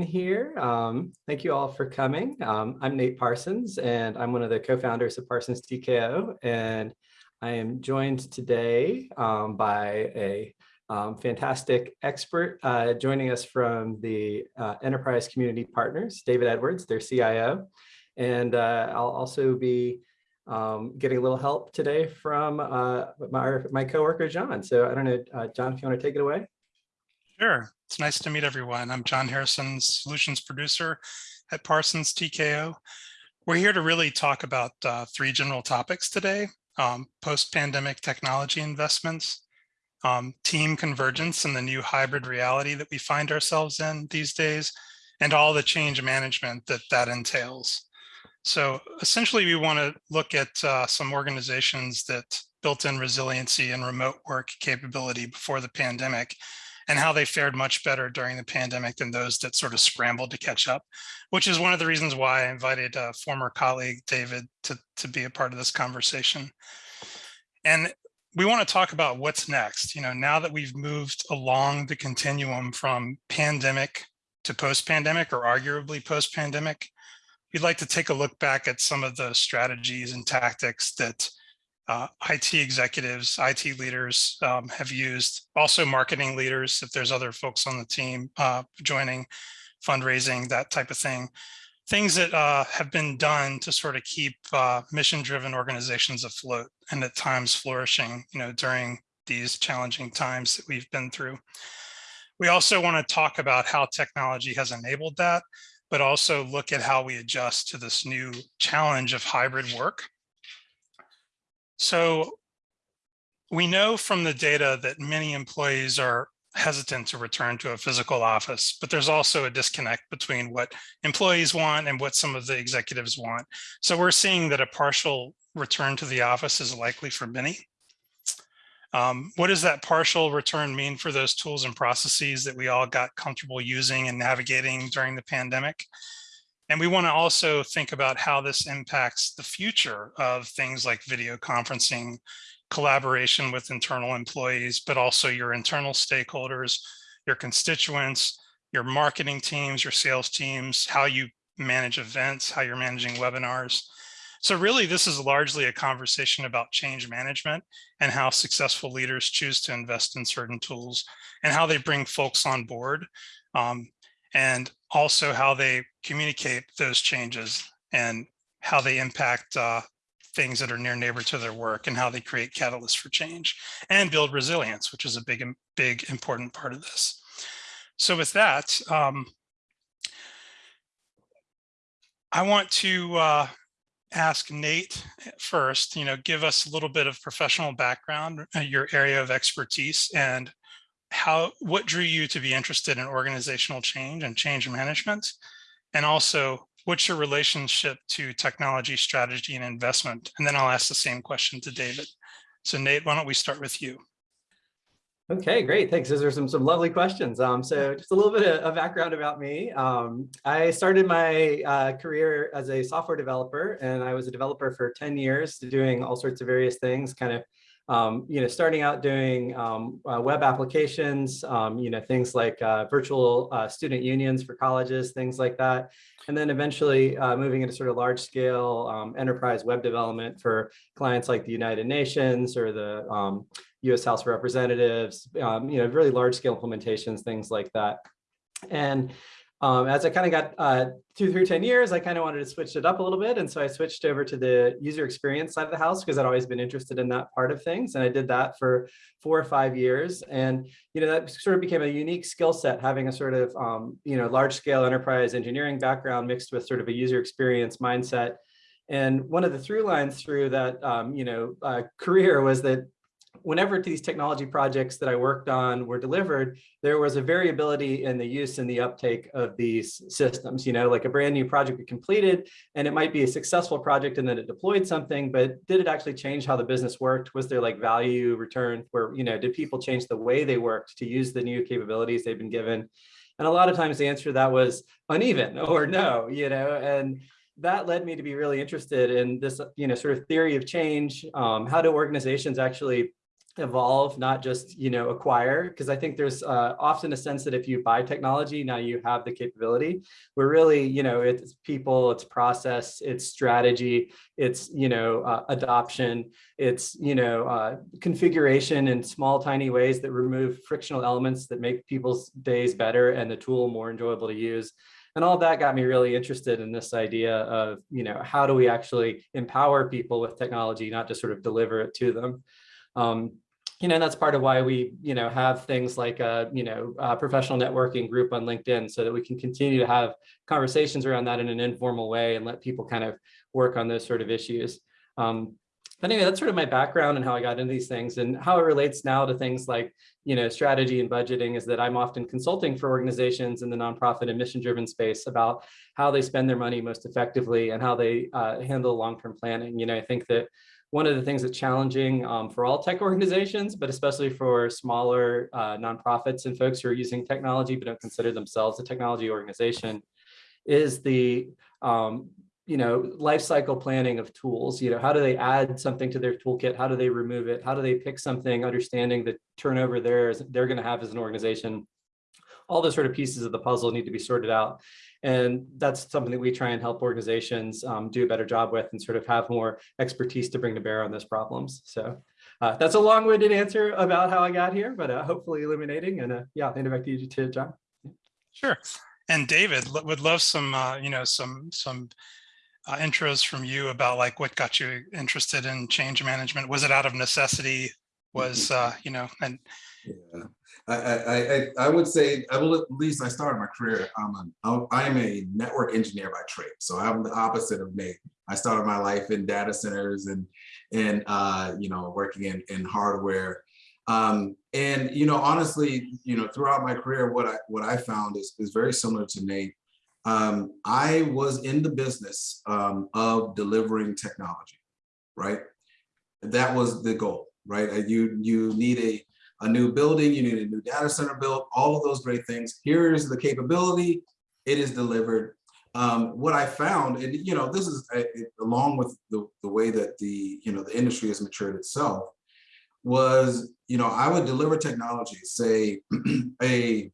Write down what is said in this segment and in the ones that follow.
here. Um, thank you all for coming. Um, I'm Nate Parsons and I'm one of the co-founders of Parsons TKO and I am joined today um, by a um, fantastic expert uh, joining us from the uh, Enterprise Community Partners, David Edwards, their CIO. And uh, I'll also be um, getting a little help today from uh, my, my coworker, John. So I don't know, uh, John, if you want to take it away. Sure. It's nice to meet everyone. I'm John Harrison, solutions producer at Parsons TKO. We're here to really talk about uh, three general topics today. Um, Post-pandemic technology investments, um, team convergence and the new hybrid reality that we find ourselves in these days, and all the change management that that entails. So essentially, we want to look at uh, some organizations that built in resiliency and remote work capability before the pandemic and how they fared much better during the pandemic than those that sort of scrambled to catch up, which is one of the reasons why I invited a former colleague, David, to, to be a part of this conversation. And we want to talk about what's next. You know, now that we've moved along the continuum from pandemic to post-pandemic or arguably post-pandemic, we'd like to take a look back at some of the strategies and tactics that uh, IT executives, IT leaders um, have used, also marketing leaders, if there's other folks on the team uh, joining, fundraising, that type of thing. Things that uh, have been done to sort of keep uh, mission-driven organizations afloat and at times flourishing, you know, during these challenging times that we've been through. We also want to talk about how technology has enabled that, but also look at how we adjust to this new challenge of hybrid work so we know from the data that many employees are hesitant to return to a physical office, but there's also a disconnect between what employees want and what some of the executives want. So we're seeing that a partial return to the office is likely for many. Um, what does that partial return mean for those tools and processes that we all got comfortable using and navigating during the pandemic? And we want to also think about how this impacts the future of things like video conferencing, collaboration with internal employees, but also your internal stakeholders, your constituents, your marketing teams, your sales teams, how you manage events, how you're managing webinars. So really, this is largely a conversation about change management and how successful leaders choose to invest in certain tools and how they bring folks on board um, and also how they communicate those changes and how they impact uh, things that are near neighbor to their work and how they create catalysts for change and build resilience, which is a big, big important part of this. So with that, um, I want to uh, ask Nate first, you know, give us a little bit of professional background, uh, your area of expertise and how what drew you to be interested in organizational change and change management and also what's your relationship to technology strategy and investment and then i'll ask the same question to david so nate why don't we start with you Okay, great. Thanks. Those are some some lovely questions. Um, so just a little bit of, of background about me. Um, I started my uh, career as a software developer, and I was a developer for 10 years, doing all sorts of various things, kind of um, you know, starting out doing um, uh, web applications, um, you know, things like uh, virtual uh, student unions for colleges, things like that. And then eventually uh, moving into sort of large scale um, enterprise web development for clients like the United Nations or the US um, House of Representatives, um, you know, really large scale implementations, things like that. And um, as I kind of got uh, two through 10 years, I kind of wanted to switch it up a little bit. And so I switched over to the user experience side of the house because I'd always been interested in that part of things. And I did that for four or five years. And, you know, that sort of became a unique skill set, having a sort of, um, you know, large scale enterprise engineering background mixed with sort of a user experience mindset. And one of the through lines through that, um, you know, uh, career was that whenever these technology projects that I worked on were delivered, there was a variability in the use and the uptake of these systems. You know, like a brand new project we completed, and it might be a successful project and then it deployed something, but did it actually change how the business worked? Was there like value return where, you know, did people change the way they worked to use the new capabilities they've been given? And a lot of times the answer to that was uneven or no, you know, and that led me to be really interested in this, you know, sort of theory of change. Um, how do organizations actually evolve, not just, you know, acquire, because I think there's uh, often a sense that if you buy technology, now you have the capability. We're really, you know, it's people, it's process, it's strategy, it's, you know, uh, adoption, it's, you know, uh, configuration in small, tiny ways that remove frictional elements that make people's days better and the tool more enjoyable to use. And all that got me really interested in this idea of, you know, how do we actually empower people with technology, not just sort of deliver it to them. Um, you know, that's part of why we, you know, have things like a, you know, a professional networking group on LinkedIn so that we can continue to have conversations around that in an informal way and let people kind of work on those sort of issues. Um, but anyway, that's sort of my background and how I got into these things and how it relates now to things like, you know, strategy and budgeting is that I'm often consulting for organizations in the nonprofit and mission driven space about how they spend their money most effectively and how they uh, handle long-term planning. You know, I think that one of the things that's challenging um, for all tech organizations, but especially for smaller uh, nonprofits and folks who are using technology but don't consider themselves a technology organization, is the um, you know life cycle planning of tools. You know, how do they add something to their toolkit? How do they remove it? How do they pick something? Understanding the turnover there they're going to have as an organization. All those sort of pieces of the puzzle need to be sorted out. And that's something that we try and help organizations um, do a better job with and sort of have more expertise to bring to bear on those problems. So uh, that's a long-winded answer about how I got here, but uh, hopefully illuminating. And uh, yeah, I'll hand it back to you, to John. Sure. And David, would love some, uh, you know, some some uh, intros from you about like what got you interested in change management. Was it out of necessity? Was uh, you know, and yeah. I, I, I, would say, I will, at least I started my career, I'm a, I'm a network engineer by trade. So I'm the opposite of Nate. I started my life in data centers and, and uh, you know, working in, in hardware. Um, and, you know, honestly, you know, throughout my career, what I, what I found is, is very similar to Nate. Um, I was in the business um, of delivering technology, right? That was the goal, right? You, you need a, a new building, you need a new data center built, all of those great things. Here's the capability, it is delivered. Um, what I found, and you know, this is uh, along with the, the way that the, you know, the industry has matured itself, was, you know, I would deliver technology, say a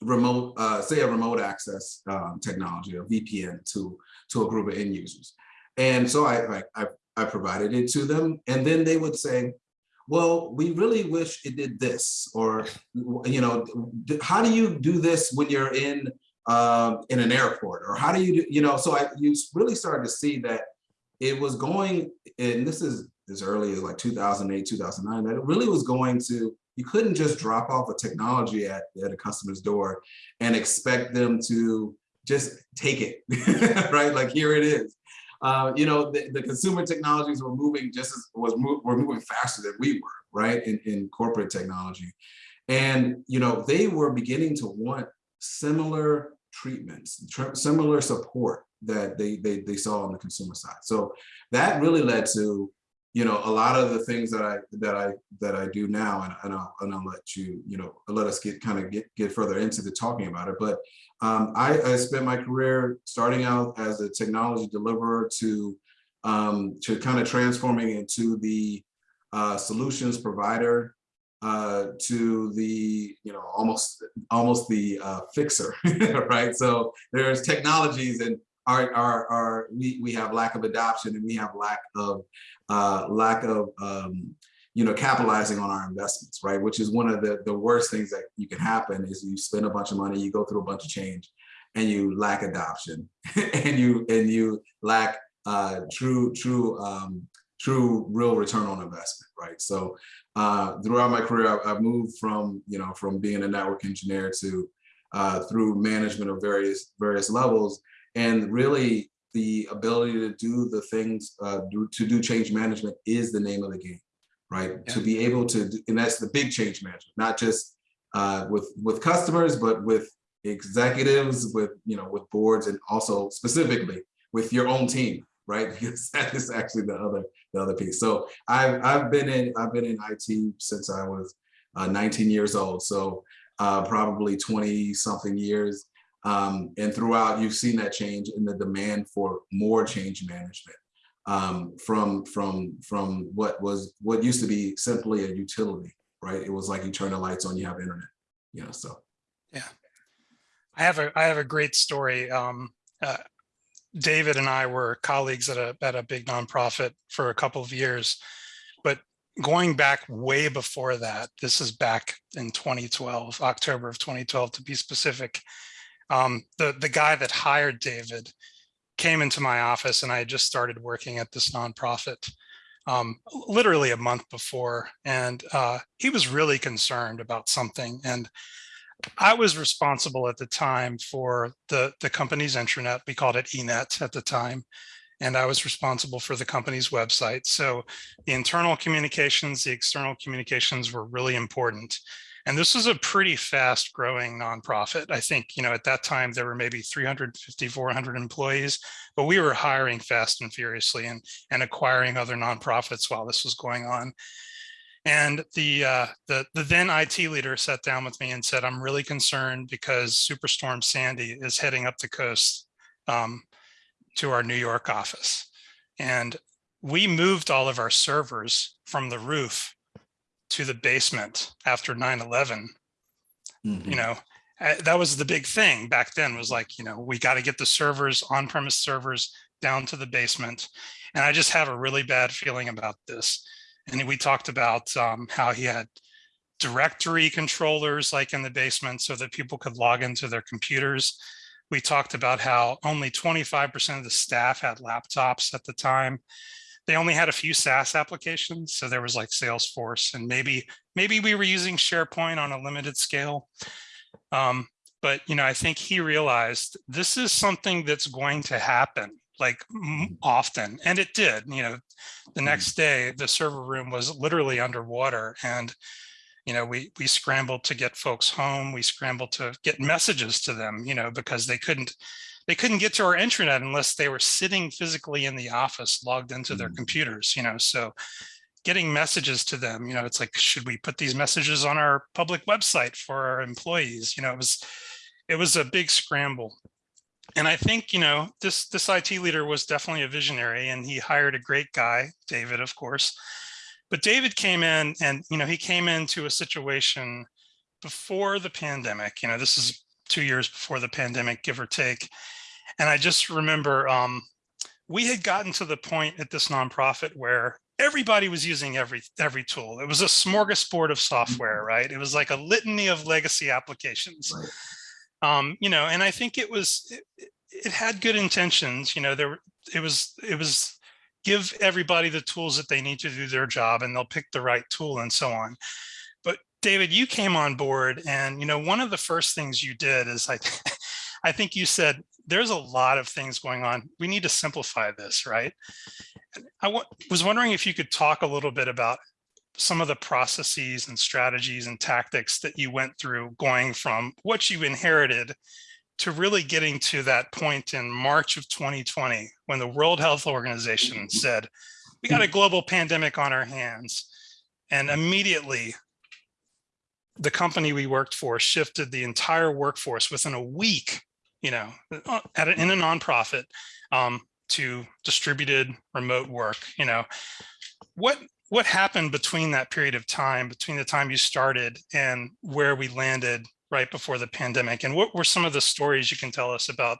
remote, uh, say a remote access um, technology, a VPN to, to a group of end users. And so I, I, I provided it to them and then they would say, well, we really wish it did this, or, you know, how do you do this when you're in um, in an airport, or how do you, do, you know, so I you really started to see that it was going, and this is as early as like 2008, 2009, that it really was going to, you couldn't just drop off a technology at, at a customer's door and expect them to just take it, right? Like here it is uh, you know, the, the, consumer technologies were moving just as was mo were moving faster than we were, right? In, in corporate technology. And, you know, they were beginning to want similar treatments, similar support that they, they, they saw on the consumer side. So that really led to, you know, a lot of the things that I that I that I do now, and, and I'll and I'll let you, you know, let us get kind of get get further into the talking about it. But um, I, I, spent my career starting out as a technology deliverer to um, to kind of transforming into the uh, solutions provider uh, to the you know almost almost the uh, fixer, right? So there's technologies and our, our, our we, we have lack of adoption and we have lack of uh, lack of um, you know, capitalizing on our investments, right? Which is one of the, the worst things that you can happen is you spend a bunch of money, you go through a bunch of change and you lack adoption and you and you lack uh, true, true, um, true real return on investment, right? So uh, throughout my career, I, have moved from, you know, from being a network engineer to uh, through management of various various levels. And really the ability to do the things, uh, do, to do change management is the name of the game right? Yeah. To be able to, and that's the big change management, not just uh, with with customers, but with executives, with you know, with boards, and also specifically with your own team, right? Because that is actually the other the other piece. So I've I've been in I've been in IT since I was uh, 19 years old, so uh, probably 20 something years. Um, and throughout, you've seen that change in the demand for more change management um, from from from what was what used to be simply a utility, right? It was like you turn the lights on, you have internet, you know. So yeah, I have a I have a great story. Um, uh, David and I were colleagues at a at a big nonprofit for a couple of years, but going back way before that, this is back in 2012, October of 2012 to be specific. Um, the the guy that hired David came into my office, and I had just started working at this nonprofit um, literally a month before, and uh, he was really concerned about something and I was responsible at the time for the, the company's intranet. We called it eNet at the time. And I was responsible for the company's website. So the internal communications, the external communications were really important. And this was a pretty fast growing nonprofit. I think, you know, at that time there were maybe 350, 400 employees, but we were hiring fast and furiously and, and acquiring other nonprofits while this was going on. And the, uh, the, the then IT leader sat down with me and said, I'm really concerned because Superstorm Sandy is heading up the coast um, to our New York office. And we moved all of our servers from the roof to the basement after 9-11. mhm. You know, uh, that was the big thing back then was like, you know, we got to get the servers, on-premise servers down to the basement. And I just have a really bad feeling about this. And we talked about um, how he had directory controllers like in the basement so that people could log into their computers. We talked about how only 25% of the staff had laptops at the time. They only had a few SaaS applications. So there was like Salesforce and maybe, maybe we were using SharePoint on a limited scale. Um, but, you know, I think he realized this is something that's going to happen like often and it did you know the Mhm. next day the server room was literally underwater and you know we we scrambled to get folks home we scrambled to get messages to them you know because they couldn't they couldn't get to our intranet unless they were sitting physically in the office logged into their Mhm. computers you know so getting messages to them you know it's like should we put these messages on our public website for our employees you know it was it was a big scramble and I think, you know, this this IT leader was definitely a visionary and he hired a great guy, David, of course. But David came in and, you know, he came into a situation before the pandemic, you know, this is two years before the pandemic, give or take. And I just remember um, we had gotten to the point at this nonprofit where everybody was using every every tool. It was a smorgasbord of software, right? It was like a litany of legacy applications Right. um you know and i think it was it, it had good intentions you know there it was it was give everybody the tools that they need to do their job and they'll pick the right tool and so on but david you came on board and you know one of the first things you did is i i think you said there's a lot of things going on. We need to simplify this right? I was wondering if you could talk a little bit about some of the processes and strategies and tactics that you went through going from what you inherited to really getting to that point in March of 2020 when the World Health Organization mm-hmm. said, we got a mm-hmm. global pandemic on our hands. And immediately the company we worked for shifted the entire workforce within a week, you know, uh, at a, in a nonprofit um, to distributed remote work, you know. What what happened between that period of time, between the time you started and where we landed right before the pandemic? And what were some of the stories you can tell us about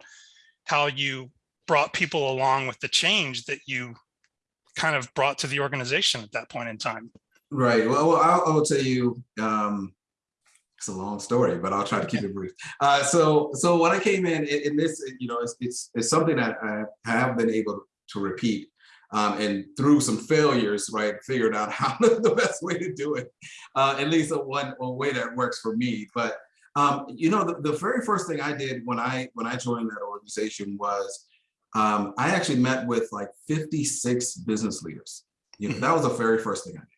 how you brought people along with the change that you kind of brought to the organization at that point in time? Right. Well, well, I'll, I'll tell you. Um, it's a long story, but I'll try to keep it brief. Uh, so, so when I came in, in, this, you know, it's, it's it's something that I have been able to repeat, um, and through some failures, right, figured out how the best way to do it. Uh, at least a one a way that works for me. But um, you know, the, the very first thing I did when I when I joined that organization was um, I actually met with like 56 business leaders. You know, that was the very first thing I did.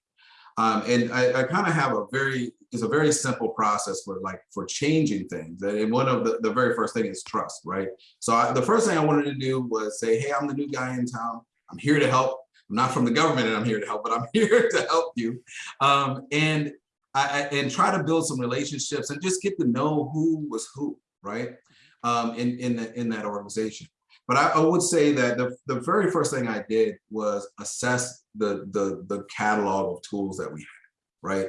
Um, and I, I kind of have a very, it's a very simple process for like, for changing things. And one of the, the very first thing is trust, right? So I, the first thing I wanted to do was say, hey, I'm the new guy in town. I'm here to help. I'm not from the government and I'm here to help, but I'm here to help you. Um, and I, and try to build some relationships and just get to know who was who, right? Um, in, in, the, in that organization. But I, I would say that the, the very first thing I did was assess the, the, the catalog of tools that we had, right?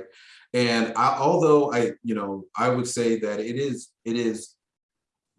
And I, although I, you know, I would say that it is, it is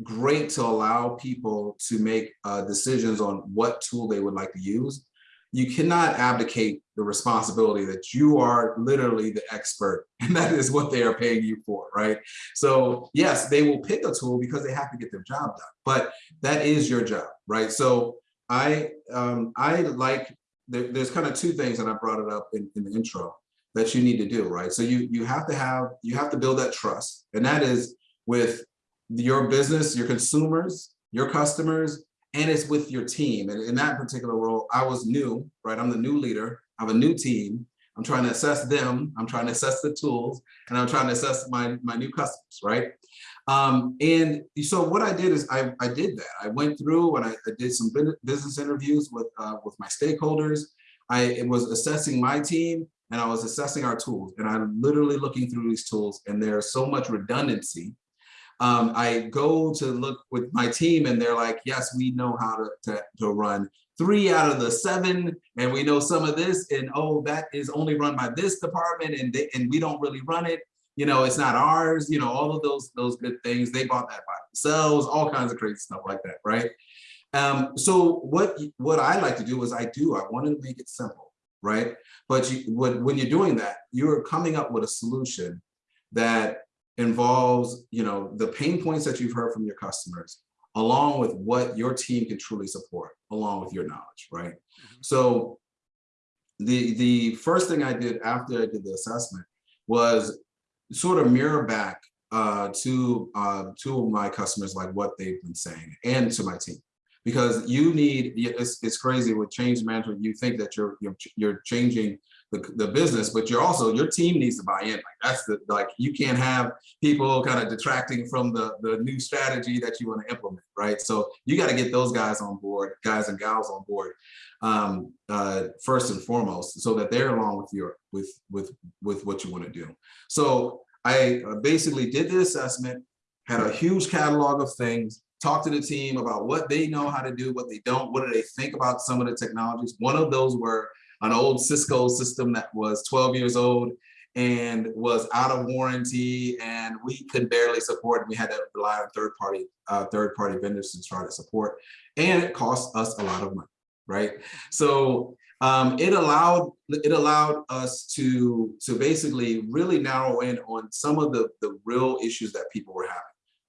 great to allow people to make uh, decisions on what tool they would like to use. You cannot abdicate the responsibility that you are literally the expert and that is what they are paying you for, right? So yes, they will pick a tool because they have to get their job done, but that is your job, right? So I, um, I like, there, there's kind of two things and I brought it up in, in the intro that you need to do, right? So you, you have to have, you have to build that trust and that is with your business, your consumers, your customers, and it's with your team. And in that particular role, I was new, right? I'm the new leader. I have a new team. I'm trying to assess them. I'm trying to assess the tools and I'm trying to assess my, my new customers, right? Um, and so what I did is I, I did that. I went through and I, I did some business interviews with, uh, with my stakeholders. I was assessing my team and I was assessing our tools and I'm literally looking through these tools and there's so much redundancy um, I go to look with my team and they're like, yes, we know how to, to, to, run three out of the seven and we know some of this and oh, that is only run by this department and, they, and we don't really run it. You know, it's not ours, you know, all of those, those good things. They bought that by themselves, all kinds of crazy stuff like that, right? Um, so what, what I like to do is I do, I want to make it simple, right? But you, when, when you're doing that, you're coming up with a solution that involves, you know, the pain points that you've heard from your customers, along with what your team can truly support, along with your knowledge, right? Mm -hmm. So the, the first thing I did after I did the assessment was sort of mirror back uh, to uh, to my customers, like what they've been saying, and to my team. Because you need, it's, it's crazy with change management, you think that you're, you're, you're changing the, the business, but you're also, your team needs to buy in. Like that's the, like, you can't have people kind of detracting from the, the new strategy that you want to implement, right? So you got to get those guys on board, guys and gals on board, um, uh, first and foremost, so that they're along with your, with, with, with what you want to do. So I uh, basically did the assessment, had a huge catalog of things, talked to the team about what they know how to do, what they don't, what do they think about some of the technologies. One of those were an old Cisco system that was 12 years old and was out of warranty and we could barely support. We had to rely on third party uh, third party vendors to try to support and it cost us a lot of money, right? So um, it allowed it allowed us to to basically really narrow in on some of the the real issues that people were having.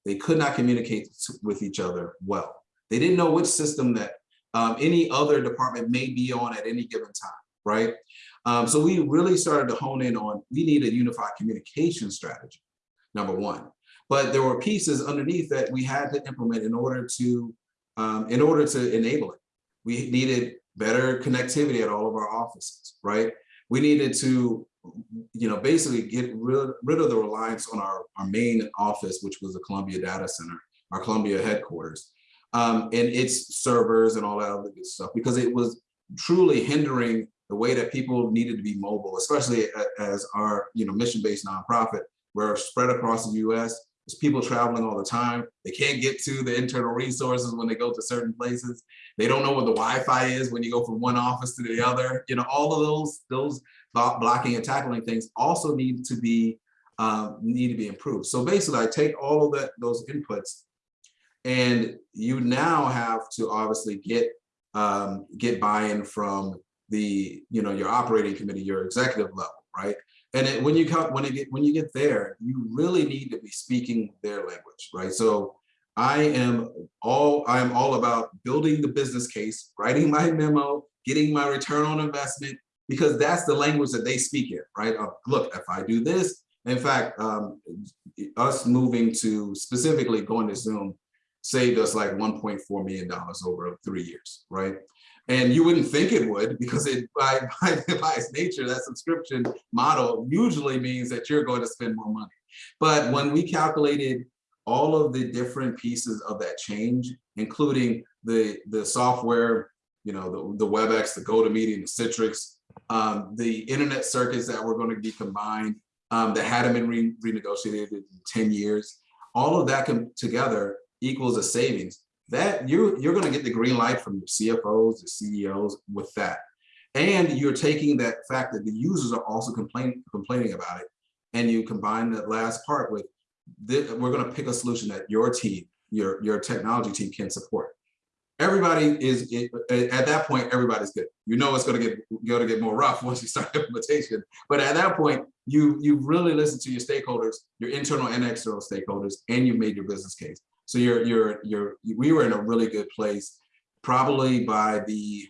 They could not communicate with each other well. They didn't know which system that um, any other department may be on at any given time right? Um, so we really started to hone in on, we need a unified communication strategy, number one. But there were pieces underneath that we had to implement in order to, um, in order to enable it. We needed better connectivity at all of our offices, right? We needed to, you know, basically get rid, rid of the reliance on our, our main office, which was the Columbia Data Center, our Columbia headquarters, um, and its servers and all that other good stuff, because it was truly hindering the way that people needed to be mobile, especially as our you know mission-based nonprofit, we're spread across the U.S. There's people traveling all the time. They can't get to the internal resources when they go to certain places. They don't know what the Wi-Fi is when you go from one office to the other. You know, all of those those blocking and tackling things also need to be um, need to be improved. So basically, I take all of that those inputs, and you now have to obviously get um, get buy-in from the, you know, your operating committee, your executive level, right? And it, when you come, when it get, when you get there, you really need to be speaking their language, right? So I am all, I am all about building the business case, writing my memo, getting my return on investment, because that's the language that they speak in, right? Look, if I do this, in fact, um, us moving to specifically going to Zoom saved us like $1.4 million over three years, right? And you wouldn't think it would because it by, by, by its nature, that subscription model usually means that you're going to spend more money. But when we calculated all of the different pieces of that change, including the, the software, you know, the, the WebEx, the GoToMeeting, the Citrix, um, the internet circuits that were going to be combined, um, that hadn't been re renegotiated in 10 years, all of that together equals a savings that you're, you're gonna get the green light from your CFOs, the CEOs with that. And you're taking that fact that the users are also complaining, complaining about it. And you combine that last part with, this, we're gonna pick a solution that your team, your, your technology team can support. Everybody is, at that point, everybody's good. You know it's gonna get, gonna get more rough once you start implementation. But at that point, you, you really listen to your stakeholders, your internal and external stakeholders, and you made your business case. So you're, you're, you're, we were in a really good place, probably by the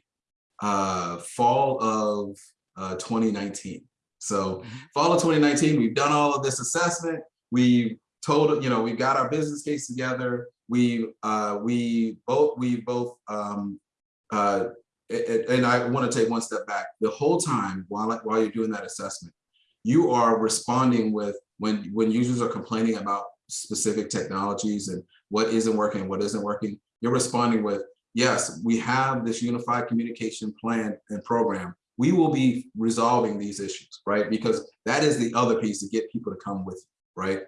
uh, fall of uh, 2019. So fall of 2019, we've done all of this assessment. we've told, you know, we got our business case together. We, uh, we both, we both, um, uh, a- and I want to take one step back. The whole time while, while you're doing that assessment, you are responding with, when, when users are complaining about specific technologies and what isn't working, what isn't working, you're responding with, yes, we have this unified communication plan and program. We will be resolving these issues, right? Because that is the other piece to get people to come with, you, right?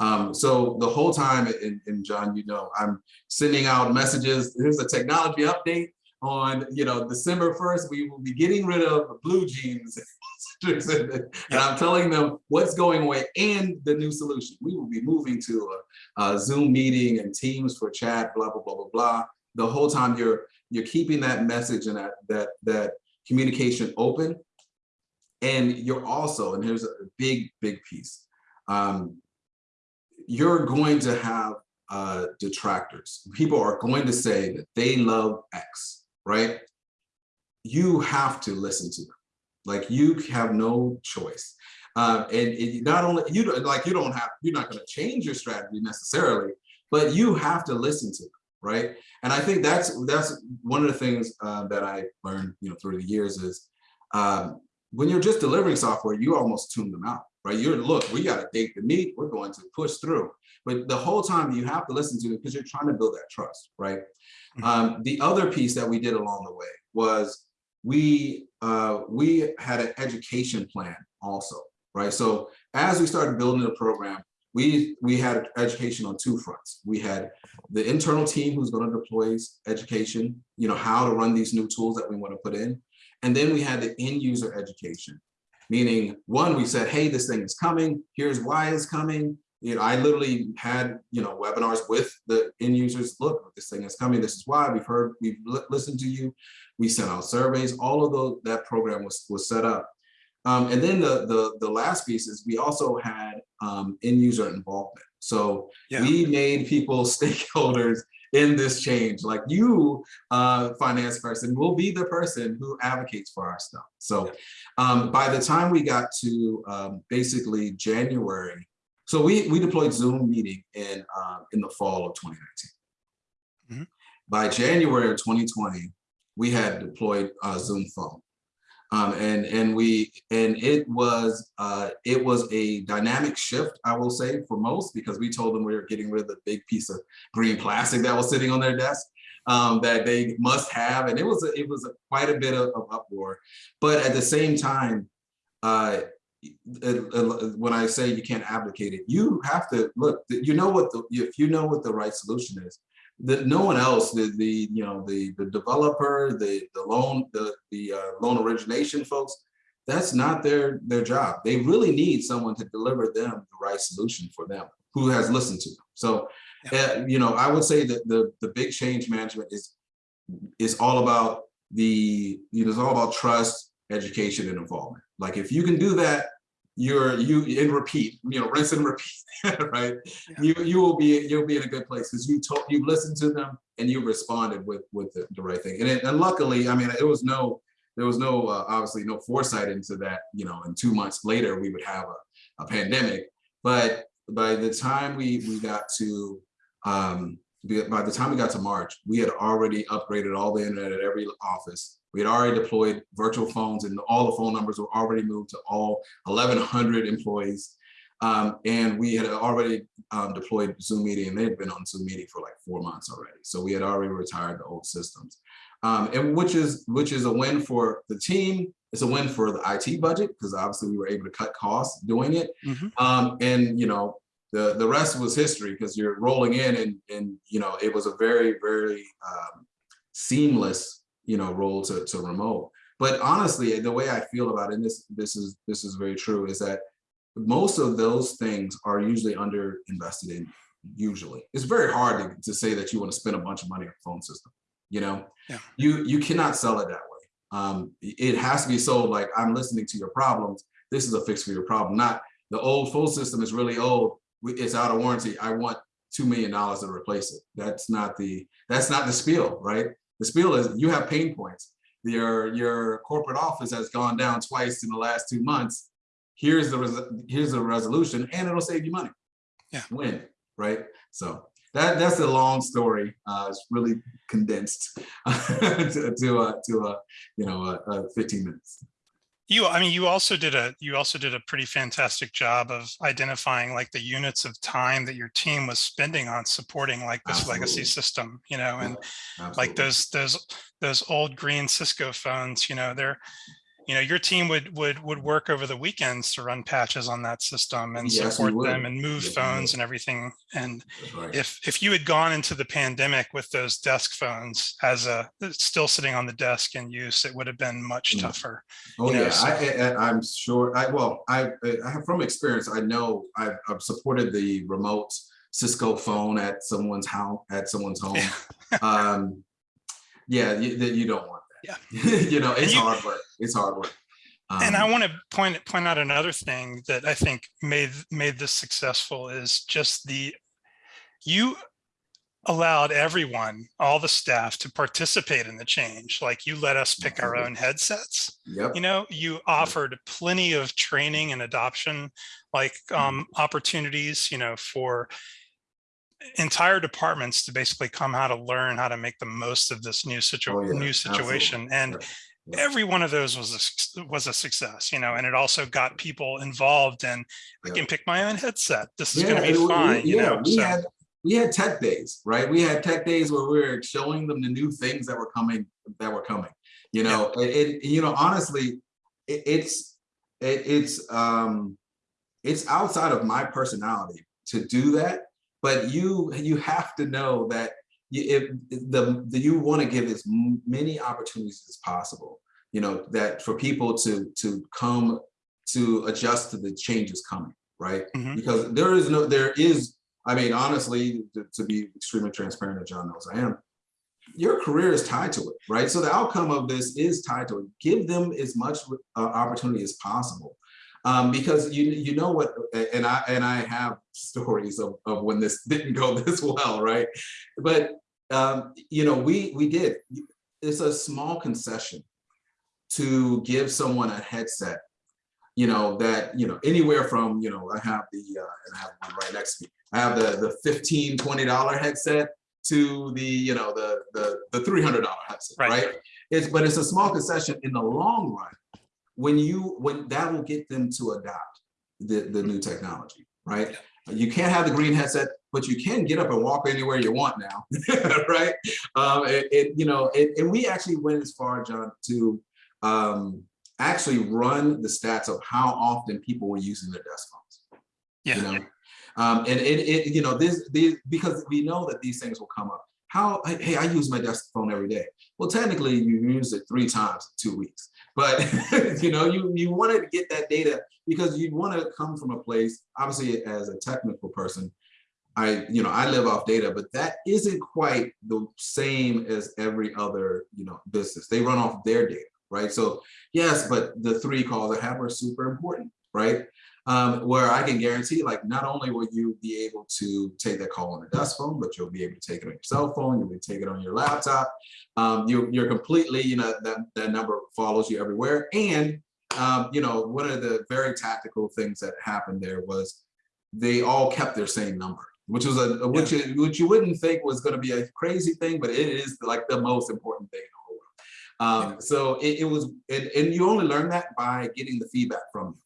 Um, so the whole time, and, and John, you know, I'm sending out messages. Here's a technology update on, you know, December 1st, we will be getting rid of BlueJeans. and I'm telling them what's going away and the new solution. We will be moving to a, a Zoom meeting and Teams for chat, blah, blah, blah, blah, blah. The whole time you're you're keeping that message and that that that communication open. And you're also, and here's a big, big piece. Um, you're going to have uh, detractors. People are going to say that they love X, right? You have to listen to them. Like you have no choice. Uh, and it, not only you don't like you don't have you're not going to change your strategy necessarily, but you have to listen to them, right? And I think that's that's one of the things uh, that I learned, you know, through the years is um, when you're just delivering software, you almost tune them out, right? You're look, we got a date to meet, we're going to push through. But the whole time you have to listen to it because you're trying to build that trust, right? Um, the other piece that we did along the way was we uh, we had an education plan also, right? So as we started building the program, we we had education on two fronts. We had the internal team who's going to deploy education, you know, how to run these new tools that we want to put in. And then we had the end user education, meaning one, we said, hey, this thing is coming. Here's why it's coming. You know, I literally had, you know, webinars with the end users. Look, this thing is coming. This is why we've heard, we've listened to you. We sent out surveys. All of those, that program was, was set up. Um, and then the, the, the last piece is we also had um, end user involvement. So Yeah. we made people stakeholders in this change. Like you, uh, finance person, will be the person who advocates for our stuff. So um, by the time we got to um, basically January, so we, we deployed Zoom meeting in, uh, in the fall of 2019. Mhm. By January of 2020, we had deployed uh, Zoom phone. Um, and and we and it was uh, it was a dynamic shift, I will say, for most because we told them we were getting rid of the big piece of green plastic that was sitting on their desk um, that they must have, and it was a, it was a, quite a bit of, of uproar. But at the same time, uh, it- it- when I say you can't abdicate it, you have to look. You know what the if you know what the right solution is, that no one else, the the you know the the developer, the the loan the the uh, loan origination folks, that's not their their job. They really need someone to deliver them the right solution for them, who has listened to them. So, uh, you know, I would say that the the big change management is is all about the you know it's all about trust, education, and involvement. Like if you can do that, you're you in repeat, you know, rinse and repeat, right? Yeah. You you will be you'll be in a good place because you told you listened to them and you responded with with the, the right thing. And, it, and luckily, I mean, it was no there was no uh, obviously no foresight into that. You know, and two months later we would have a, a pandemic. But by the time we we got to um, by the time we got to March, we had already upgraded all the internet at every office. We had already deployed virtual phones and all the phone numbers were already moved to all 1,100 employees. Um, and we had already um, deployed Zoom meeting and they had been on Zoom meeting for like four months already. So we had already retired the old systems. Um, and which is which is a win for the team. It's a win for the IT budget because obviously we were able to cut costs doing it. Mhm. Um, and you know, the the rest was history because you're rolling in and and you know it was a very very um, seamless you know roll to to remote. But honestly, the way I feel about it, and this this is this is very true, is that most of those things are usually under invested in. Usually, it's very hard to, to say that you want to spend a bunch of money on a phone system. You know, Yeah. you you cannot sell it that way. Um, it has to be sold like I'm listening to your problems. This is a fix for your problem, not the old phone system is really old. It's out of warranty. I want two million dollars to replace it. That's not the that's not the spiel, right? The spiel is you have pain points. Your your corporate office has gone down twice in the last two months. Here's the res- here's the resolution, and it'll save you money. Yeah. Win, right? So that that's a long story. Uh, it's really condensed to to uh, to uh, you know uh, uh, 15 minutes. You, I mean, you also did a, you also did a pretty fantastic job of identifying like the units of time that your team was spending on supporting like this legacy system, you know, and Absolutely. like those, those, those old green Cisco phones, you know, they're, you know, your team would, would, would work over the weekends to run patches on that system and Yes, support them and move Yes, phones and everything. And right. if, if you had gone into the pandemic with those desk phones as a, still sitting on the desk in use, it would have been much Mm. tougher. Oh, you know, yeah, so- I, I'm sure, I, well, I, I have from experience, I know I've, I've supported the remote Cisco phone at someone's house, at someone's home. Um, yeah, that you don't want. Yeah. You know, it's you- hard work, it's hard work. And I Um, want to point point out another thing that I think made made this successful is just the you allowed everyone, all the staff to participate in the change. Like you let us pick our own headsets. Yep, You know, you offered plenty of training and adoption like um opportunities, you know, for entire departments to basically come how to learn how to make the most of this new situ Oh, yeah, new absolutely. situation. And Yeah. Yeah. every one of those was a, was a success, you know, and it also got people involved and I can pick my own headset. This is Yeah, going to be we- we- fine, you yeah, know, we so had we had tech days, right? We had tech days where we were showing them the new things that were coming that were coming. You know, it, it you know honestly, it, it's it, it's um it's outside of my personality to do that, but you you have to know that you, if the, the you want to give as many opportunities as possible. You know that for people to to come to adjust to the changes coming, right? Mhm. Because there is no there is I mean, honestly, to, to be extremely transparent, as John knows I am, your career is tied to it, right? So the outcome of this is tied to it. Give them as much uh, opportunity as possible. Um, because you you know what, and I and I have stories of, of when this didn't go this well, right? But um, you know, we we did. It's a small concession to give someone a headset you know, that, you know, anywhere from, you know, I have the, uh, and I have one right next to me. I have the, the 15 $20 headset to the, you know, the, the, the $300 headset, Right. right? It's, but it's a small concession in the long run. When you, when that will get them to adopt the, the new technology, right? You can't have the green headset, but you can get up and walk anywhere you want now, right? Um, it, it, you know, it, and we actually went as far, John, to, um, actually run the stats of how often people were using their desk phones. Yeah. You know, um, and it, it, you know, this, these, because we know that these things will come up. How, hey, I use my desk phone every day. Well, technically you use it three times in two weeks, but you know, you, you wanted to get that data because you want to come from a place, obviously as a technical person, I, you know, I live off data, but that isn't quite the same as every other, you know, business. They run off their data, right? So yes, but the three calls I have are super important, right? Um, where I can guarantee, like, not only will you be able to take that call on a desk phone, but you'll be able to take it on your cell phone, you'll be able to take it on your laptop. Um, you, you're completely, you know, that, that number follows you everywhere. And, um, you know, one of the very tactical things that happened there was they all kept their same number, which was a, which, is- which you wouldn't think was gonna be a crazy thing, but it is like the most important thing in the whole world. Um, so it, it was, and, and you only learn that by getting the feedback from you.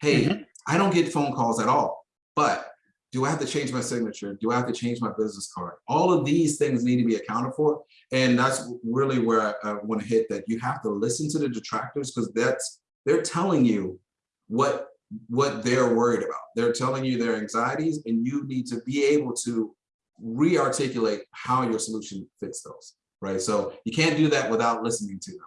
Hey, I don't get phone calls at all, but do I have to change my signature? Do I have to change my business card? All of these things need to be accounted for. And that's really where I, I want to hit that you have to listen to the detractors because that's, they're telling you what what they're worried about. They're telling you their anxieties and you need to be able to re-articulate how your solution fits those, right? So you can't do that without listening to them.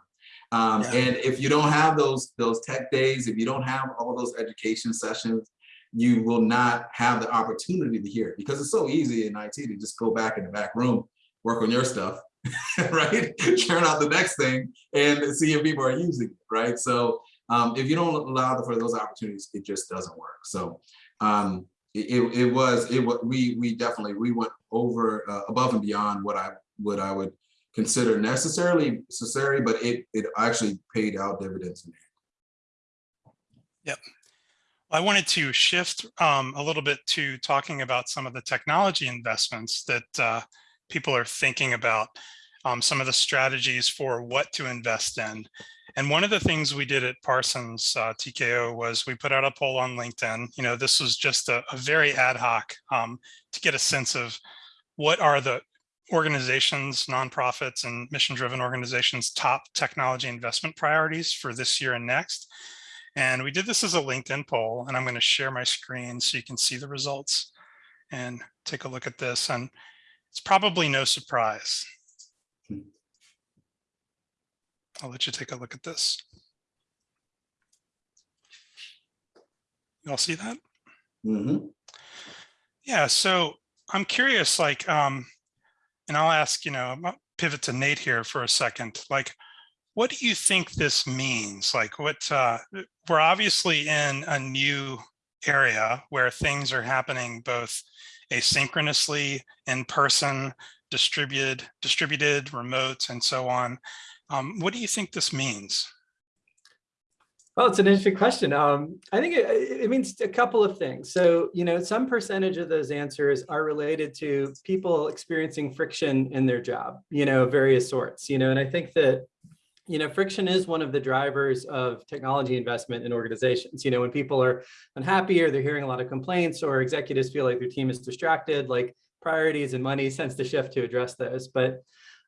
Um, Yeah. And if you don't have those, those tech days, if you don't have all those education sessions, you will not have the opportunity to hear it because it's so easy in IT to just go back in the back room, work on your stuff, right? Churn out the next thing and see if people are using it, right? So um, if you don't allow for those opportunities, it just doesn't work. So um, it, it, was, it was, we, we definitely, we went over, uh, above and beyond what I, what I would consider necessarily necessary, but it, it actually paid out dividends. end. I wanted to shift um, a little bit to talking about some of the technology investments that uh, people are thinking about, um, some of the strategies for what to invest in. And one of the things we did at Parsons uh, TKO was we put out a poll on LinkedIn. You know, this was just a, a very ad hoc um, to get a sense of what are the organizations, nonprofits and mission-driven organizations top technology investment priorities for this year and next. And we did this as a LinkedIn poll, and I'm going to share my screen so you can see the results and take a look at this. And it's probably no surprise. I'll let you take a look at this. You all see that? Mhm. Yeah, so I'm curious, like, um, and I'll ask, you know, pivot to Nate here for a second. Like, what do you think this means? Like, what uh, we're obviously in a new area where things are happening both asynchronously, in person, distributed, distributed, remote, and so on. Um, what do you think this means? Well, it's an interesting question. Um, I think it, it means a couple of things. So, you know, some percentage of those answers are related to people experiencing friction in their job, you know, various sorts, you know, and I think that, you know, friction is one of the drivers of technology investment in organizations. You know, when people are unhappy or they're hearing a lot of complaints or executives feel like their team is distracted, like priorities and money tends to shift to address those. But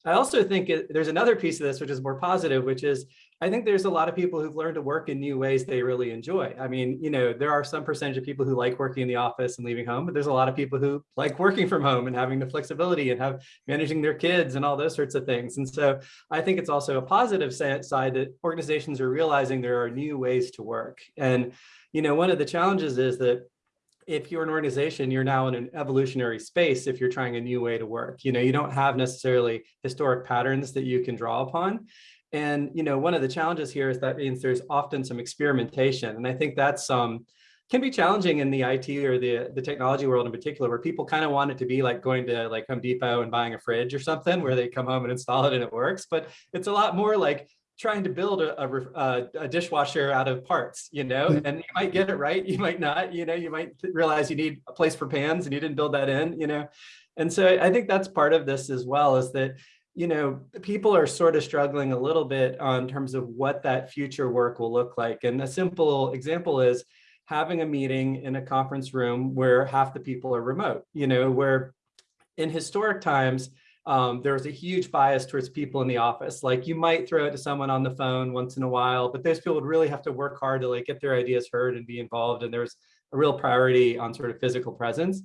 I also think it, there's another piece of this, which is more positive, which is I think there's a lot of people who've learned to work in new ways they really enjoy. I mean, you know, there are some percentage of people who like working in the office and leaving home, but there's a lot of people who like working from home and having the flexibility and have managing their kids and all those sorts of things. And so I think it's also a positive side that organizations are realizing there are new ways to work. And, you know, one of the challenges is that if you're an organization, you're now in an evolutionary space if you're trying a new way to work. You know, you don't have necessarily historic patterns that you can draw upon. And, you know, one of the challenges here is that means there's often some experimentation. And I think that's um, can be challenging in the IT or the, the technology world in particular, where people kind of want it to be like going to like Home Depot and buying a fridge or something where they come home and install it and it works. But it's a lot more like trying to build a, a, a, dishwasher out of parts, you know, and you might get it right, you might not, you know, you might realize you need a place for pans and you didn't build that in, you know. And so I think that's part of this as well is that, you know, people are sort of struggling a little bit on terms of what that future work will look like. And a simple example is having a meeting in a conference room where half the people are remote, you know, where in historic times, um, there was a huge bias towards people in the office. Like you might throw it to someone on the phone once in a while, but those people would really have to work hard to like get their ideas heard and be involved. And there's a real priority on sort of physical presence.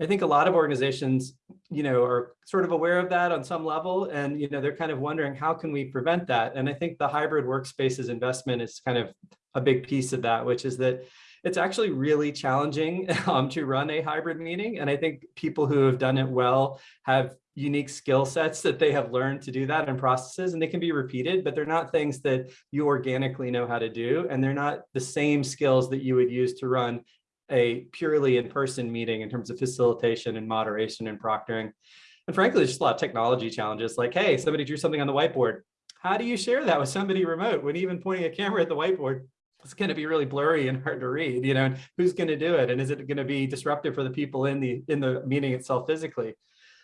I think a lot of organizations, you know, are sort of aware of that on some level, and you know, they're kind of wondering how can we prevent that. And I think the hybrid workspaces investment is kind of a big piece of that, which is that it's actually really challenging um, to run a hybrid meeting. And I think people who have done it well have unique skill sets that they have learned to do that and processes and they can be repeated, but they're not things that you organically know how to do. And they're not the same skills that you would use to run a purely in-person meeting in terms of facilitation and moderation and proctoring. And frankly, there's just a lot of technology challenges like, hey, somebody drew something on the whiteboard. How do you share that with somebody remote when even pointing a camera at the whiteboard it's going to be really blurry and hard to read, you know, and who's going to do it? And is it going to be disruptive for the people in the in the meeting itself physically?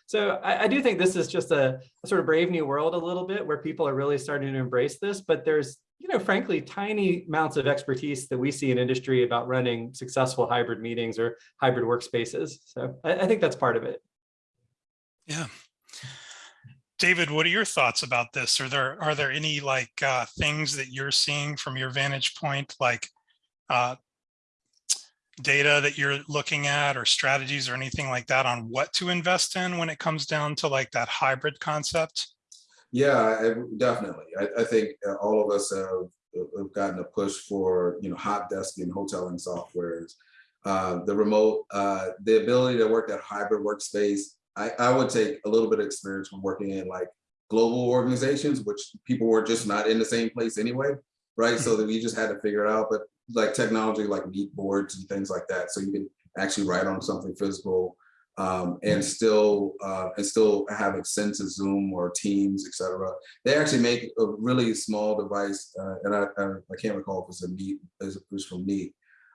So I, I do think this is just a, a, sort of brave new world a little bit where people are really starting to embrace this, but there's, you know, frankly, tiny amounts of expertise that we see in industry about running successful hybrid meetings or hybrid workspaces. So I, I think that's part of it. Yeah. David, what are your thoughts about this? Are there are there any like uh, things that you're seeing from your vantage point, like uh, data that you're looking at or strategies or anything like that on what to invest in when it comes down to like that hybrid concept? Yeah, definitely. I, I think uh, all of us have, have gotten a push for, you know, hot desking, hoteling softwares. Uh, the remote, uh, the ability to work that hybrid workspace. I, I would take a little bit of experience from working in like global organizations, which people were just not in the same place anyway, right? So that we just had to figure it out. But like technology like meet boards and things like that, so you can actually write on something physical um, and still uh, and still have a sense of Zoom or Teams, etc. They actually make a really small device, uh, and I, I, I can't recall if it's a Meet, it was from Meet,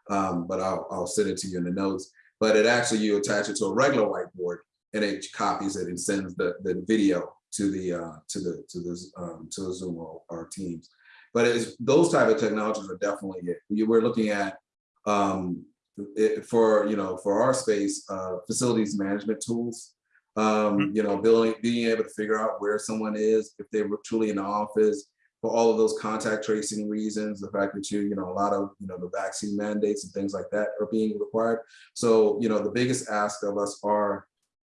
um, but I'll, I'll send it to you in the notes. But it actually you attach it to a regular whiteboard, and it copies it and sends the the video to the uh, to the to the um, to the Zoom or, or Teams. But it's those type of technologies are definitely it. We- We're looking at um, it, for you know for our space uh, facilities management tools. Um, you know, building being able to figure out where someone is if they were truly in the office for all of those contact tracing reasons, the fact that you, you know, a lot of, you know, the vaccine mandates and things like that are being required. So, you know, the biggest ask of us are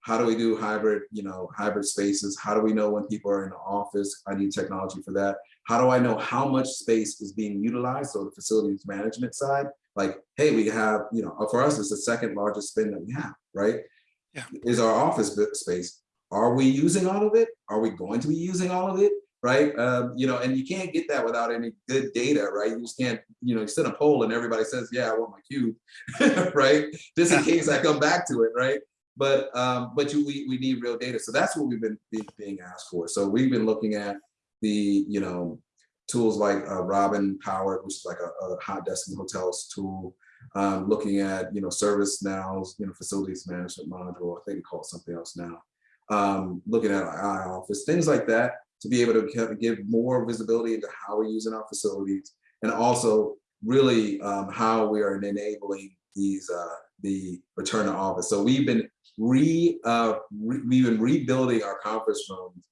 how do we do hybrid, you know, hybrid spaces? How do we know when people are in the office? I need technology for that. How do I know how much space is being utilized? So the facilities management side, like, hey, we have, you know, for us, it's the second largest spend that we have, right? Yeah. Is our office space. Are we using all of it? Are we going to be using all of it? Right? Um, you know, and you can't get that without any good data, right? You just can't, you know, you send a poll and everybody says, yeah, I want my cube, right? Just in case I come back to it, right? But um, but you, we, we need real data. So that's what we've been being asked for. So we've been looking at the, you know, tools like uh, Robin Powered, which is like a, a hot desk and hotels tool. Um, looking at, you know, ServiceNow's, you know, facilities management module. I think we call it something else now. Um, looking at our iOffice, things like that, to be able to give- give more visibility into how we're using our facilities, and also really um, how we are enabling these uh, the return to office. So we've been re, uh, re we've been rebuilding our conference rooms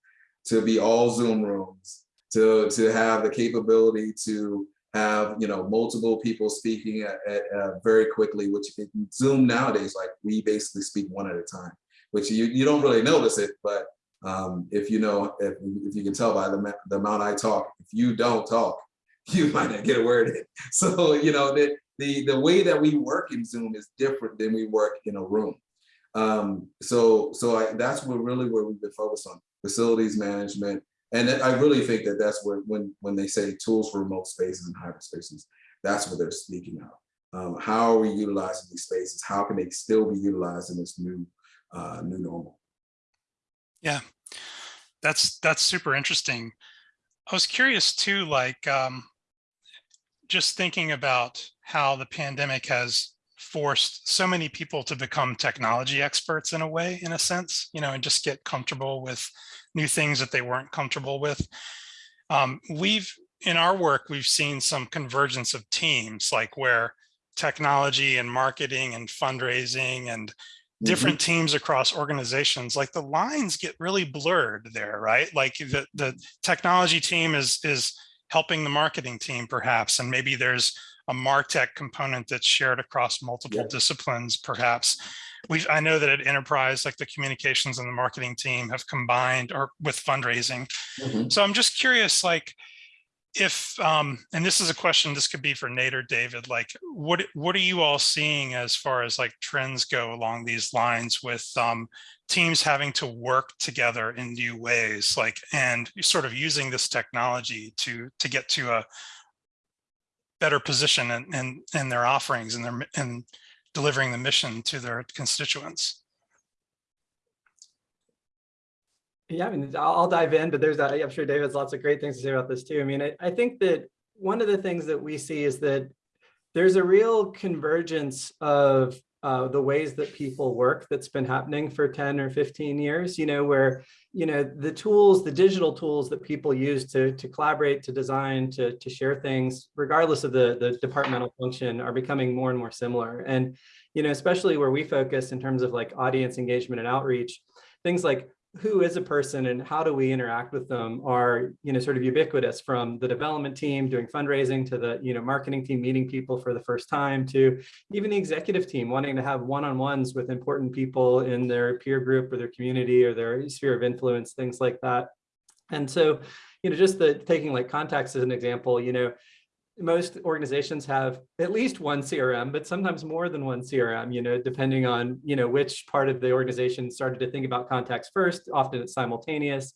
to be all Zoom rooms, to to have the capability to have you know multiple people speaking at, at uh, very quickly, which Zoom nowadays, like we basically speak one at a time, which you you don't really notice it, but um, if you know if, if you can tell by the, the amount I talk, if you don't talk, you might not get a word in. So you know the the the way that we work in Zoom is different than we work in a room. Um, so so I, that's what really where we've been focused on facilities management, and I really think that that's where when when they say tools for remote spaces and hybrid spaces, that's what they're speaking of. Um, how are we utilizing these spaces? How can they still be utilized in this new uh, new normal? Yeah, that's that's super interesting. I was curious too, like um, just thinking about how the pandemic has forced so many people to become technology experts in a way, in a sense, you know, and just get comfortable with new things that they weren't comfortable with. Um, we've in our work, we've seen some convergence of teams, like where technology and marketing and fundraising and different teams across organizations like the lines get really blurred there right like the the technology team is is helping the marketing team perhaps and maybe there's a martech component that's shared across multiple Yeah. disciplines perhaps we i know that at enterprise like the communications and the marketing team have combined or with fundraising Mhm. so i'm just curious like if um and this is a question this could be for nate or david like what what are you all seeing as far as like trends go along these lines with um teams having to work together in new ways like and sort of using this technology to to get to a better position in in, in their offerings and their and delivering the mission to their constituents Yeah, I mean, I'll, I'll dive in, but there's, I'm sure David's lots of great things to say about this too. I mean, I, I think that one of the things that we see is that there's a real convergence of uh, the ways that people work that's been happening for 10 or 15 years, you know, where, you know, the tools, the digital tools that people use to, to collaborate, to design, to, to share things, regardless of the, the departmental function are becoming more and more similar. And, you know, especially where we focus in terms of like audience engagement and outreach, things like who is a person and how do we interact with them are, you know, sort of ubiquitous from the development team doing fundraising to the, you know, marketing team meeting people for the first time to even the executive team wanting to have one-on-ones with important people in their peer group or their community or their sphere of influence, things like that. And so, you know, just the taking like contacts as an example, you know, most organizations have at least one CRM, but sometimes more than one CRM, you know, depending on, you know, which part of the organization started to think about contacts first, often it's simultaneous.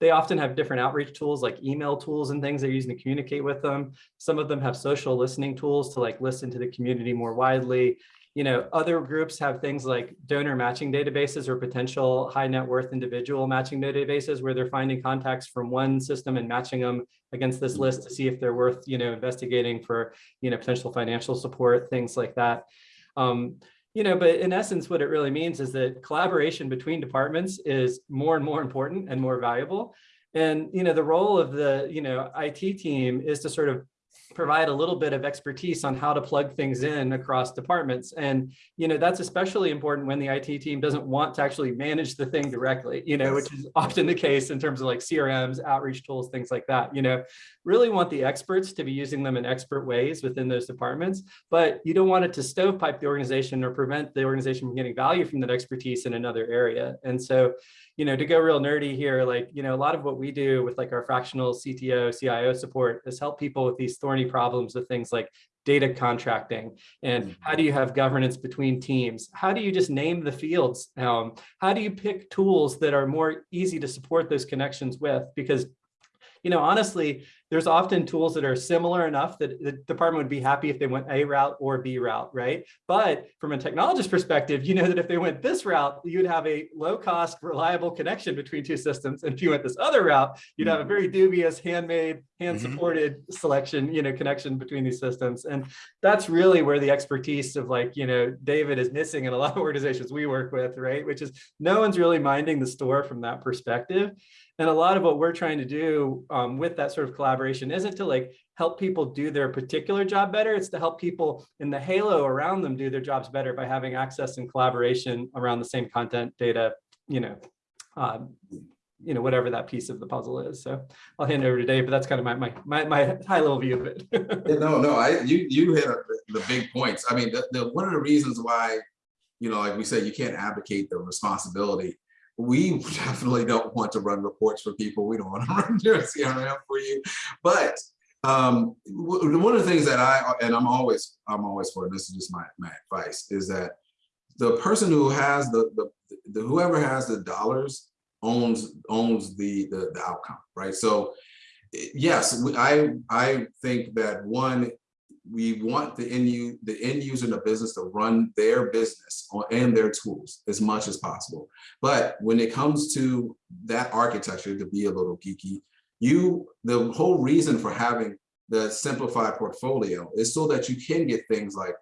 They often have different outreach tools like email tools and things they're using to communicate with them. Some of them have social listening tools to like listen to the community more widely you know, other groups have things like donor matching databases or potential high net worth individual matching databases where they're finding contacts from one system and matching them against this list to see if they're worth, you know, investigating for, you know, potential financial support, things like that. Um, you know, but in essence, what it really means is that collaboration between departments is more and more important and more valuable. And, you know, the role of the, you know, IT team is to sort of provide a little bit of expertise on how to plug things in across departments. And, you know, that's especially important when the IT team doesn't want to actually manage the thing directly, you know, which is often the case in terms of like CRMs, outreach tools, things like that, you know, really want the experts to be using them in expert ways within those departments, but you don't want it to stovepipe the organization or prevent the organization from getting value from that expertise in another area. And so, you know, to go real nerdy here, like, you know, a lot of what we do with like our fractional CTO, CIO support is help people with these thorny problems with things like data contracting. And how do you have governance between teams? How do you just name the fields? Um, how do you pick tools that are more easy to support those connections with? Because you know honestly there's often tools that are similar enough that the department would be happy if they went A route or B route, right? But from a technologist perspective, you know that if they went this route, you'd have a low cost, reliable connection between two systems. And if you went this other route, you'd have a very dubious, handmade, hand supported mm -hmm. selection, you know, connection between these systems. And that's really where the expertise of like, you know, David is missing in a lot of organizations we work with, right? Which is no one's really minding the store from that perspective. And a lot of what we're trying to do um, with that sort of collaboration isn't to like help people do their particular job better. It's to help people in the halo around them do their jobs better by having access and collaboration around the same content, data, you know, um, you know, whatever that piece of the puzzle is. So I'll hand over to Dave, but that's kind of my my my, my high level view of it. no, no, I you you hit the big points. I mean, the, the, one of the reasons why, you know, like we said, you can't advocate the responsibility we definitely don't want to run reports for people. We don't want to run your CRM for you. But um, one of the things that I, and I'm always, I'm always for, this is just my, my advice, is that the person who has the, the, the whoever has the dollars owns owns the, the, the outcome, right? So yes, I, I think that one, we want the end, the end user in the business to run their business on, and their tools as much as possible. But when it comes to that architecture, to be a little geeky, you the whole reason for having the simplified portfolio is so that you can get things like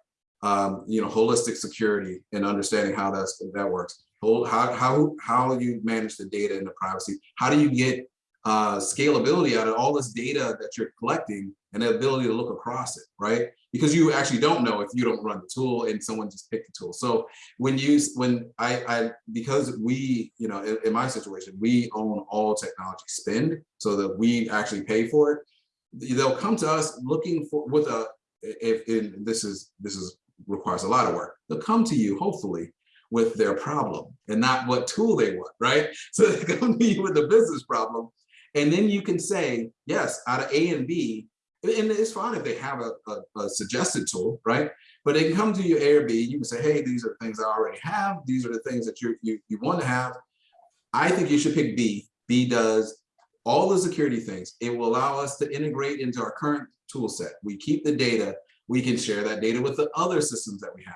um, you know holistic security and understanding how that's that works. How how how you manage the data and the privacy. How do you get uh, scalability out of all this data that you're collecting and the ability to look across it, right? Because you actually don't know if you don't run the tool and someone just picked the tool. So when you, when I, I because we, you know, in, in my situation, we own all technology spend so that we actually pay for it. They'll come to us looking for with a, if, if this is, this is requires a lot of work. They'll come to you, hopefully, with their problem and not what tool they want, right? So they come to you with a business problem and then you can say, yes, out of A and B, and it's fine if they have a, a, a, suggested tool, right? But they can come to your A or B, you can say, hey, these are the things I already have. These are the things that you, you, you want to have. I think you should pick B. B does all the security things. It will allow us to integrate into our current tool set. We keep the data. We can share that data with the other systems that we have.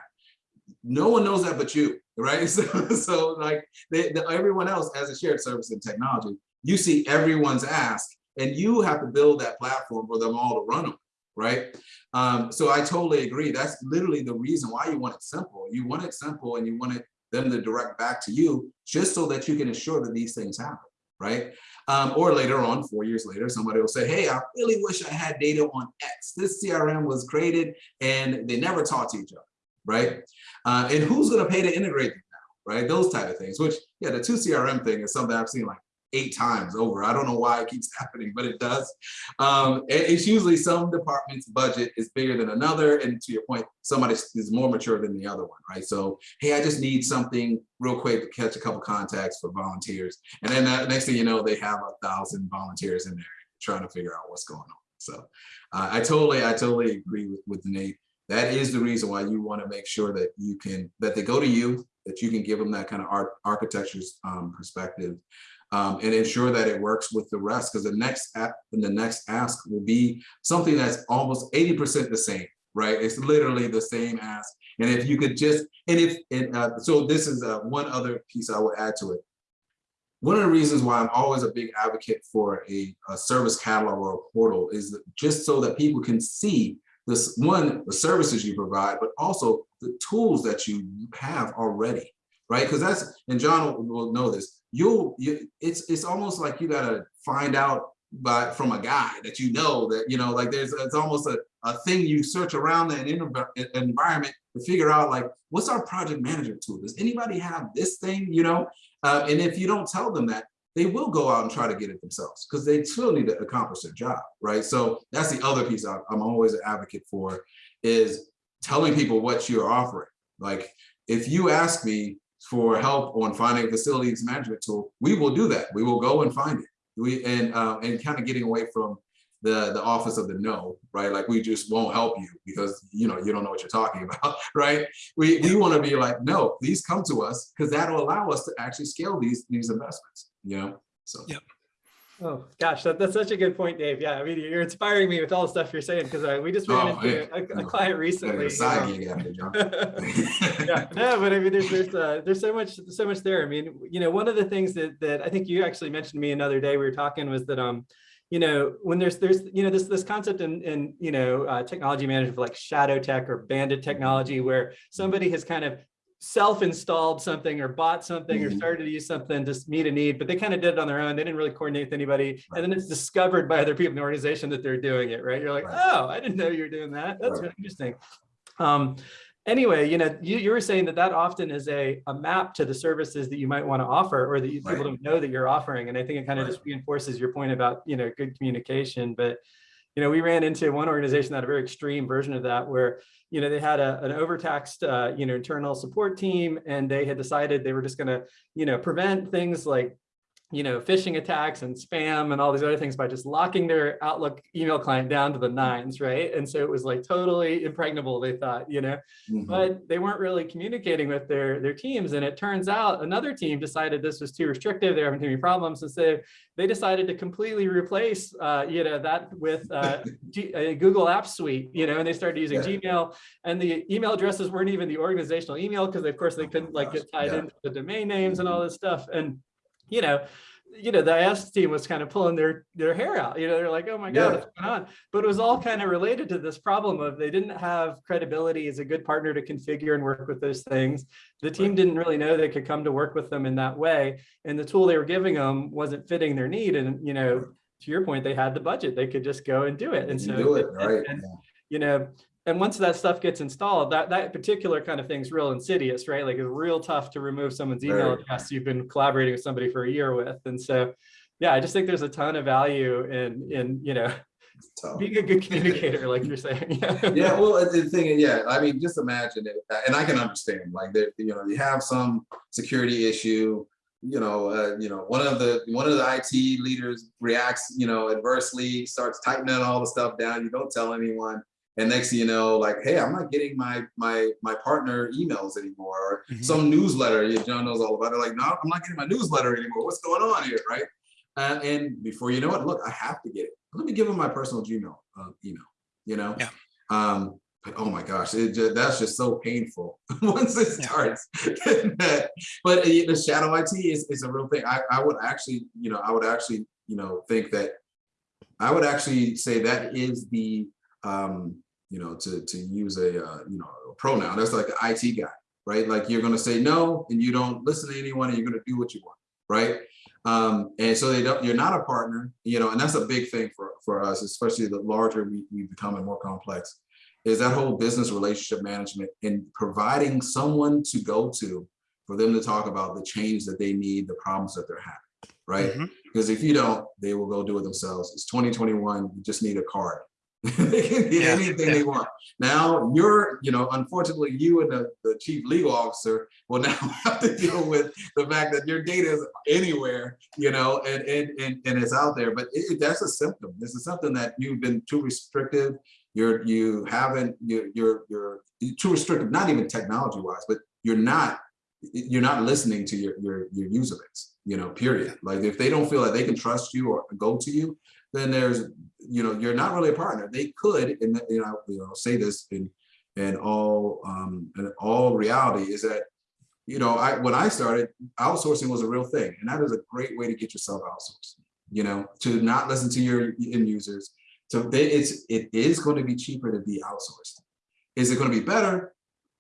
No one knows that but you, right? So, so like they, the, everyone else as a shared service and technology you see everyone's ask and you have to build that platform for them all to run on, right? Um, so I totally agree. That's literally the reason why you want it simple. You want it simple and you want it them to direct back to you just so that you can ensure that these things happen, right? Um, or later on, four years later, somebody will say, hey, I really wish I had data on X. This CRM was created and they never talk to each other, right? Uh, and who's gonna pay to integrate them now, right? Those type of things, which, yeah, the two CRM thing is something I've seen like eight times over. I don't know why it keeps happening, but it does. Um, it- it's usually some department's budget is bigger than another. And to your point, somebody is more mature than the other one, right? So, hey, I just need something real quick to catch a couple contacts for volunteers. And then that, next thing you know, they have a thousand volunteers in there trying to figure out what's going on. So uh, I totally, I totally agree with, with Nate. That is the reason why you want to make sure that you can, that they go to you, that you can give them that kind of art architecture's um, perspective um, and ensure that it works with the rest. Because the next app and the next ask will be something that's almost 80% the same, right? It's literally the same ask. And if you could just, and if, and uh, so this is uh, one other piece I would add to it. One of the reasons why I'm always a big advocate for a, a service catalog or a portal is just so that people can see this one, the services you provide, but also the tools that you have already, right? Because that's, and John will, will know this, you'll, you, it's, it's almost like you gotta find out by, from a guy that you know that, you know, like there's, it's almost a, a thing you search around env- environment to figure out like, what's our project manager tool? Does anybody have this thing, you know? Uh, and if you don't tell them that, they will go out and try to get it themselves because they still need to accomplish their job, right? So that's the other piece I'm always an advocate for is telling people what you're offering. Like if you ask me for help on finding a facilities management tool, we will do that. We will go and find it. We and uh, and kind of getting away from the the office of the no, right? Like we just won't help you because you know you don't know what you're talking about, right? We we want to be like, no, please come to us because that'll allow us to actually scale these these investments, you know. So Yep. Oh, gosh, that, that's such a good point, Dave. Yeah, I mean, you're inspiring me with all the stuff you're saying because we just ran Oh, into yeah. a, a No. client recently. get a side um, gig yeah, no, but I mean, there's there's uh, there's so much so much there. I mean, you know, one of the things that that I think you actually mentioned to me another day we were talking was that um, you know, when there's there's you know this this concept in in you know uh, technology management like shadow tech or bandit technology where somebody has kind of self-installed something or bought something or Mhm. started to use something to meet a need, but they kind of did it on their own. They didn't really coordinate with anybody. And then it's discovered by other people in the organization that they're doing it, right? You're like, Right. oh, I didn't know you were doing that. That's Right. really interesting. Um, anyway, you know, you, you were saying that that often is a, a map to the services that you might want to offer or that you, Right. people don't know that you're offering. And I think it kind of Right. just reinforces your point about, you know, good communication. But, you know, we ran into one organization that had a very extreme version of that where, you know, they had a, an overtaxed, uh, you know, internal support team and they had decided they were just going to, you know, prevent things like you know, phishing attacks and spam and all these other things by just locking their Outlook email client down to the nines, right? And so it was like totally impregnable, they thought, you know, Mhm. but they weren't really communicating with their their teams. And it turns out another team decided this was too restrictive. They're having too many problems. And so they decided to completely replace, uh, you know, that with uh, Google Apps Suite, you know, and they started using Yeah. Gmail and the email addresses weren't even the organizational email because of course they Oh couldn't like get tied yeah. into the domain names and all this stuff. And, you know, you know, the IS team was kind of pulling their their hair out. You know, they're like, oh my God, Yeah. what's going on? But it was all kind of related to this problem of they didn't have credibility as a good partner to configure and work with those things. The team didn't really know they could come to work with them in that way. And the tool they were giving them wasn't fitting their need. And, you know, to your point, they had the budget, they could just go and do it. And so, it, and- right? and, yeah. you know, and once that stuff gets installed, that that particular kind of thing's real insidious, right? Like it's real tough to remove someone's email Very. address you've been collaborating with somebody for a year with. And so, yeah, I just think there's a ton of value in in you know being a good communicator, like you're saying. yeah yeah. well the thing yeah i mean just imagine it and i can understand like that you know you have some security issue you know uh, you know one of the one of the it leaders reacts you know adversely starts tightening all the stuff down you don't tell anyone and next thing you know like hey i'm not getting my my my partner emails anymore. Or Mhm. some newsletter you john knows all about it. Like no i'm not getting my newsletter anymore. What's going on here right? Uh, and before you know it look i have to get it. Let me give him my personal gmail uh, email you know? Yeah. um but oh my gosh it just, that's just so painful. Once it starts but uh, the shadow it is, is a real thing. I, I would actually you know i would actually you know think that i would actually say that is the um you know to to use a uh, you know a pronoun that's like an it guy right like you're going to say no and you don't listen to anyone and you're going to do what you want right um and so they don't you're not a partner you know and that's a big thing for for us especially the larger we, we become and more complex is that whole business relationship management and providing someone to go to for them to talk about the change that they need, the problems that they're having, right? Mhm. Because if you don't, they will go do it themselves. It's 2021, you just need a card. They can get Yeah, anything they want. Now, you're, you know, unfortunately, you and the, the chief legal officer will now have to deal with the fact that your data is anywhere, you know, and, and, and, and it's out there. But it, that's a symptom. This is something that you've been too restrictive. You're, you haven't, you're, you're, you're too restrictive, not even technology wise, but you're not, you're not listening to your, your, your user base, you know, period. Like if they don't feel like they can trust you or go to you, then there's, you know, you're not really a partner. They could, and you know, you know, say this in, in all, um, in all reality is that, you know, I, when I started, outsourcing was a real thing, and that is a great way to get yourself outsourced. You know, to not listen to your end users. So they, it's, it is going to be cheaper to be outsourced. Is it going to be better?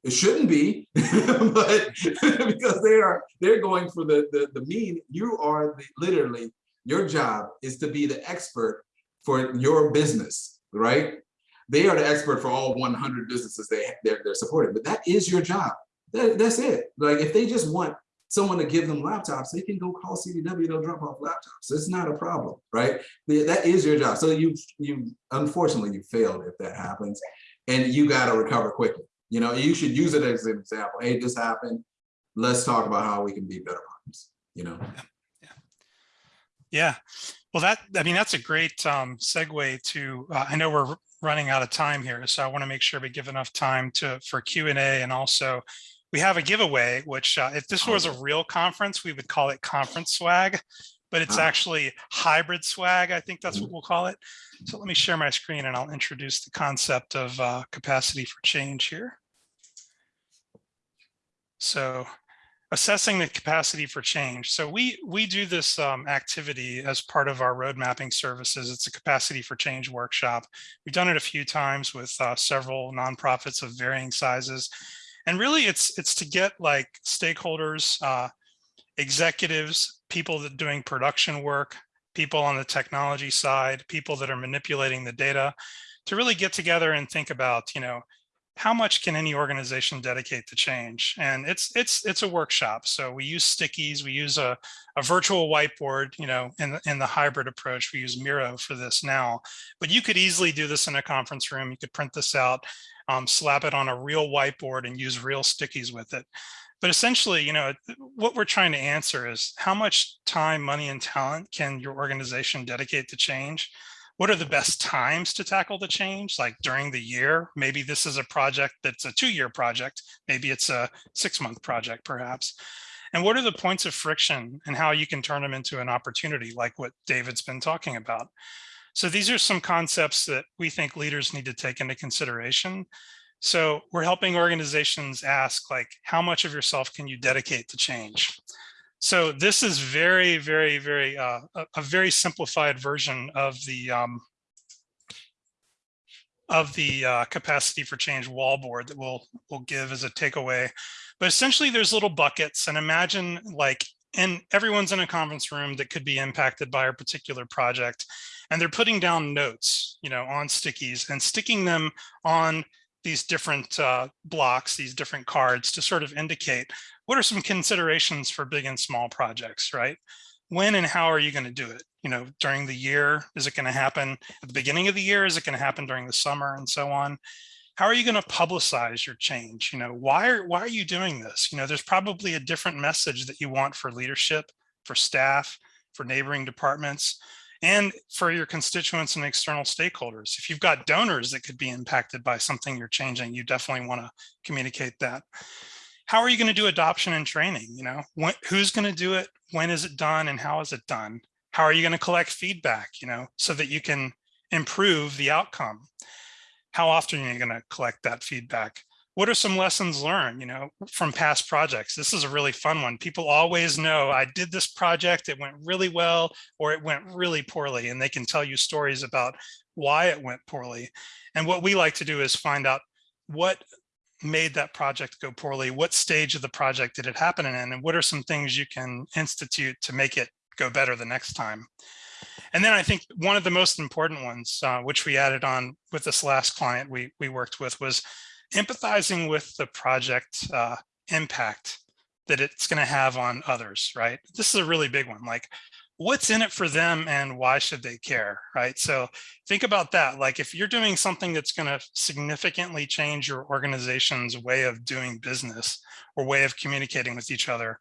It shouldn't be, but because they are, they're going for the, the, the mean, you are the, literally, your job is to be the expert for your business, right? They are the expert for all 100 businesses they, they're, they're supporting, but that is your job. That, that's it. Like if they just want someone to give them laptops, they can go call CDW, they'll drop off laptops. It's not a problem, right? That is your job. So you, you, unfortunately, you failed if that happens and you got to recover quickly. You know, you should use it as an example. Hey, this happened. Let's talk about how we can be better partners, you know? Yeah, well, that, I mean, that's a great um, segue to, uh, I know we're running out of time here, so I want to make sure we give enough time to, for Q and A and also we have a giveaway, which uh, if this was a real conference, we would call it conference swag, but it's Ah. actually hybrid swag. I think that's what we'll call it. So let me share my screen and I'll introduce the concept of uh, capacity for change here. So assessing the capacity for change. So we we do this um, activity as part of our road mapping services. It's a capacity for change workshop. We've done it a few times with uh, several nonprofits of varying sizes. And really it's it's to get like stakeholders, uh, executives, people that doing production work, people on the technology side, people that are manipulating the data to really get together and think about, you know, how much can any organization dedicate to change? And it's it's it's a workshop. So we use stickies, we use a, a virtual whiteboard, you know, in the, in the hybrid approach, we use Miro for this now, but you could easily do this in a conference room. You could print this out, um, slap it on a real whiteboard and use real stickies with it. But essentially, you know, what we're trying to answer is how much time, money, and talent can your organization dedicate to change? What are the best times to tackle the change? Like during the year, maybe this is a project that's a two-year project. Maybe it's a six-month project, perhaps. And what are the points of friction and how you can turn them into an opportunity like what David's been talking about? So these are some concepts that we think leaders need to take into consideration. So we're helping organizations ask like, how much of yourself can you dedicate to change? So this is very, very, very, uh, a, a very simplified version of the um, of the uh, capacity for change wall board that we'll we'll give as a takeaway. But essentially there's little buckets and imagine like and everyone's in a conference room that could be impacted by a particular project and they're putting down notes, you know, on stickies and sticking them on these different uh, blocks, these different cards to sort of indicate what are some considerations for big and small projects, right? When and how are you going to do it? You know, during the year, is it going to happen at the beginning of the year? Is it going to happen during the summer and so on? How are you going to publicize your change? You know, why are, why are you doing this? You know, there's probably a different message that you want for leadership, for staff, for neighboring departments, and for your constituents and external stakeholders. If you've got donors that could be impacted by something you're changing, you definitely want to communicate that. How are you going to do adoption and training? You know, when, who's going to do it? When is it done? And how is it done? How are you going to collect feedback, you know, so that you can improve the outcome? How often are you going to collect that feedback? What are some lessons learned, you know, from past projects? This is a really fun one. People always know I did this project, it went really well, or it went really poorly, and they can tell you stories about why it went poorly. And what we like to do is find out what made that project go poorly, what stage of the project did it happen in, and what are some things you can institute to make it go better the next time. And then I think one of the most important ones, uh, which we added on with this last client we, we worked with was empathizing with the project uh, impact that it's going to have on others, right? This is a really big one. Like, what's in it for them and why should they care, right? So think about that. Like, if you're doing something that's going to significantly change your organization's way of doing business or way of communicating with each other,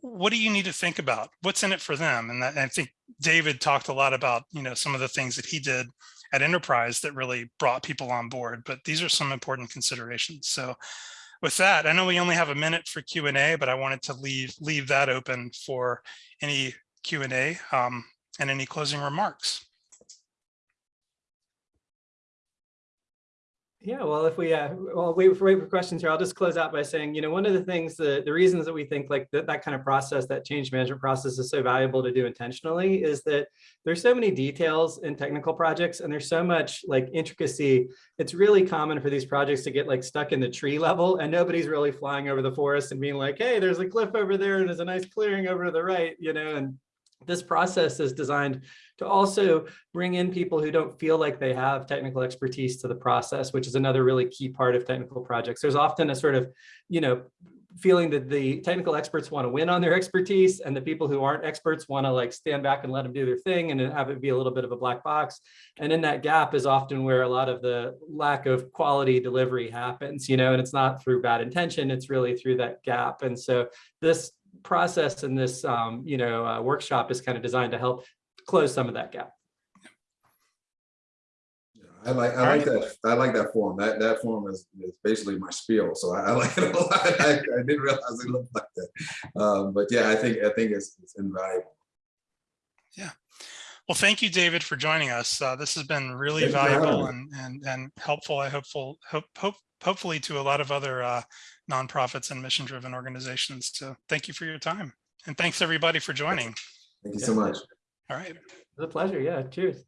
what do you need to think about? What's in it for them? And that, I think David talked a lot about, you know, some of the things that he did at Enterprise that really brought people on board, but these are some important considerations. So with that, I know we only have a minute for Q&A, but I wanted to leave leave that open for any Q&A um, and any closing remarks. Yeah, well, if we, uh, well, wait for, wait for questions here, I'll just close out by saying, you know, one of the things, the, the reasons that we think like that, that kind of process, that change management process is so valuable to do intentionally is that there's so many details in technical projects and there's so much like intricacy. It's really common for these projects to get like stuck in the tree level and nobody's really flying over the forest and being like, hey, there's a cliff over there and there's a nice clearing over to the right, you know, and this process is designed to also bring in people who don't feel like they have technical expertise to the process, which is another really key part of technical projects. There's often a sort of, you know, feeling that the technical experts want to win on their expertise and the people who aren't experts want to like stand back and let them do their thing and have it be a little bit of a black box. And in that gap is often where a lot of the lack of quality delivery happens, you know, and it's not through bad intention, it's really through that gap. And so this process and this, um, you know, uh, workshop is kind of designed to help close some of that gap. I like, I like that, I like that form. That, that form is, is basically my spiel, so I, I like it a lot. I, I didn't realize it looked like that. Um, but yeah, I think, I think it's, it's invaluable. Yeah. Well, thank you, David, for joining us. Uh, this has been really Thank you for having valuable and, and, and helpful. I hopeful, hope, hope, hopefully to a lot of other uh, nonprofits and mission-driven organizations. So thank you for your time. And thanks everybody for joining. Thank you so much. All right. It's a pleasure. Yeah, cheers.